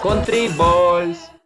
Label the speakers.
Speaker 1: Country Balls.